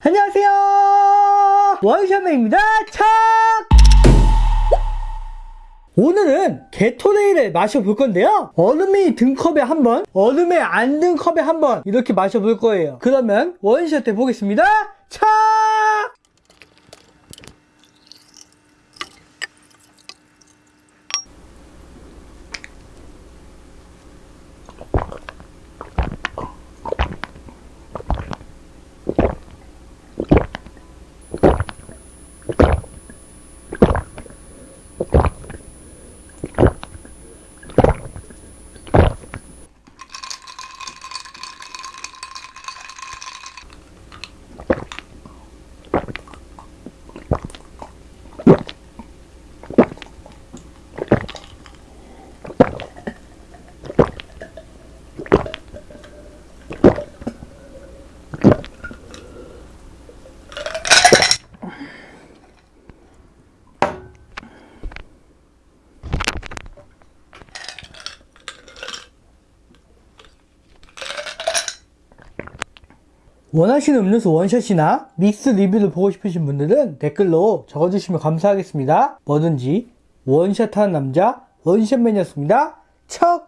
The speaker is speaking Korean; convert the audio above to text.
안녕하세요. 원샷맨입니다. 착! 오늘은 게토레이를 마셔볼 건데요. 얼음이 든 컵에 한번 얼음에 안 든 컵에 한번 이렇게 마셔볼 거예요. 그러면 원샷 해보겠습니다. 착 원하시는 음료수 원샷이나 믹스 리뷰를 보고 싶으신 분들은 댓글로 적어주시면 감사하겠습니다. 뭐든지 원샷하는 남자 원샷맨이었습니다. 척